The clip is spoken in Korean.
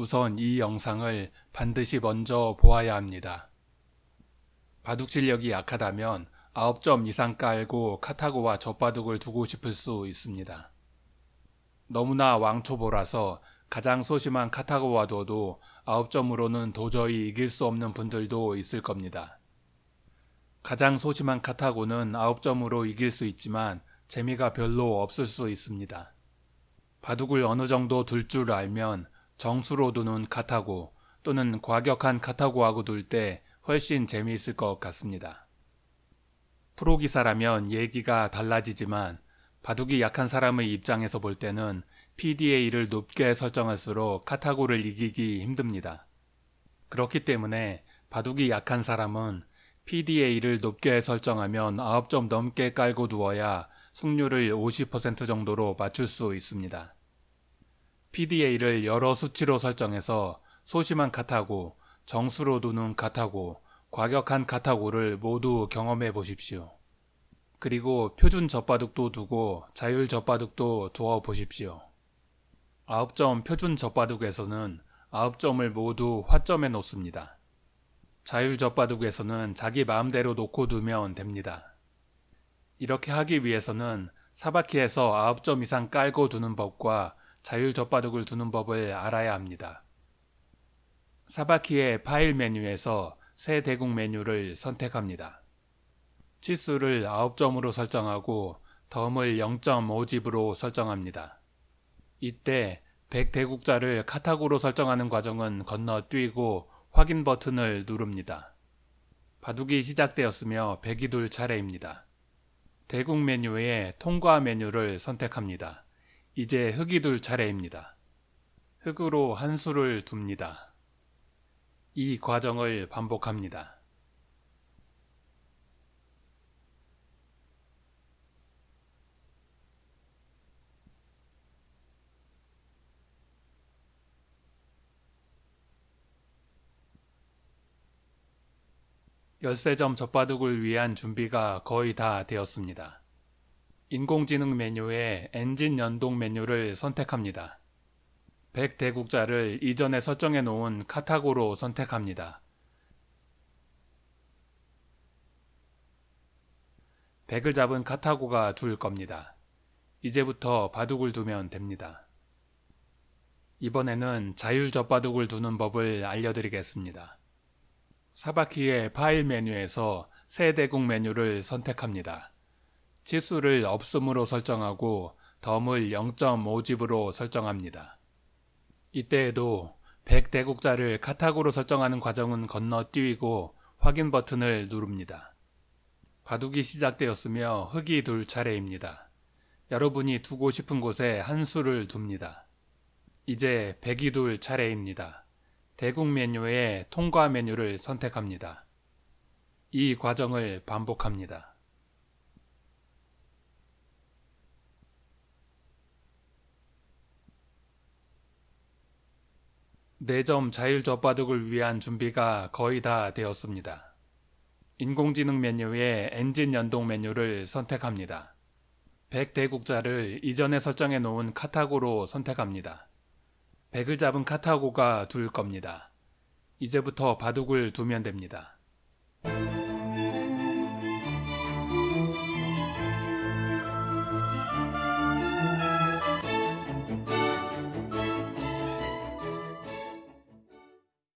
우선 이 영상을 반드시 먼저 보아야 합니다. 바둑 실력이 약하다면 9점 이상 깔고 카타고와 젖바둑을 두고 싶을 수 있습니다. 너무나 왕초보라서 가장 소심한 카타고와 둬도 9점으로는 도저히 이길 수 없는 분들도 있을 겁니다. 가장 소심한 카타고는 9점으로 이길 수 있지만 재미가 별로 없을 수 있습니다. 바둑을 어느 정도 둘 줄 알면 정수로 두는 카타고 또는 과격한 카타고하고 둘 때 훨씬 재미있을 것 같습니다. 프로 기사라면 얘기가 달라지지만 바둑이 약한 사람의 입장에서 볼 때는 PDA를 높게 설정할수록 카타고를 이기기 힘듭니다. 그렇기 때문에 바둑이 약한 사람은 PDA를 높게 설정하면 9점 넘게 깔고 두어야 승률을 50% 정도로 맞출 수 있습니다. PDA를 여러 수치로 설정해서 소심한 카타고, 정수로 두는 카타고, 과격한 카타고를 모두 경험해 보십시오. 그리고 표준 젖바둑도 두고 자율 젖바둑도 두어 보십시오. 9점 표준 젖바둑에서는 9점을 모두 화점에 놓습니다. 자율 젖바둑에서는 자기 마음대로 놓고 두면 됩니다. 이렇게 하기 위해서는 사바키에서 9점 이상 깔고 두는 법과 자율 젖바둑을 두는 법을 알아야 합니다. 사바키의 파일 메뉴에서 새 대국 메뉴를 선택합니다. 치수를 9점으로 설정하고 덤을 0.5집으로 설정합니다. 이때 100대국자를 카타고로 설정하는 과정은 건너뛰고 확인 버튼을 누릅니다. 바둑이 시작되었으며 백이 둘 차례입니다. 대국 메뉴에 통과 메뉴를 선택합니다. 이제 흑이 둘 차례입니다. 흑으로 한 수를 둡니다. 이 과정을 반복합니다. 열세점 젖바둑을 위한 준비가 거의 다 되었습니다. 인공지능 메뉴에 엔진 연동 메뉴를 선택합니다. 100 대국자를 이전에 설정해 놓은 카타고로 선택합니다. 100을 잡은 카타고가 둘 겁니다. 이제부터 바둑을 두면 됩니다. 이번에는 자율 젖바둑을 두는 법을 알려드리겠습니다. 사바키의 파일 메뉴에서 새 대국 메뉴를 선택합니다. 치수를 없음으로 설정하고 덤을 0.5집으로 설정합니다. 이때에도 100대국자를 카타고로 설정하는 과정은 건너뛰고 확인 버튼을 누릅니다. 바둑이 시작되었으며 흑이 둘 차례입니다. 여러분이 두고 싶은 곳에 한 수를 둡니다. 이제 백이 둘 차례입니다. 대국 메뉴에 통과 메뉴를 선택합니다. 이 과정을 반복합니다. 내점 자율 젖바둑을 위한 준비가 거의 다 되었습니다. 인공지능 메뉴에 엔진 연동 메뉴를 선택합니다. 100대국자를 이전에 설정해 놓은 카타고로 선택합니다. 백을 잡은 카타고가 둘 겁니다. 이제부터 바둑을 두면 됩니다.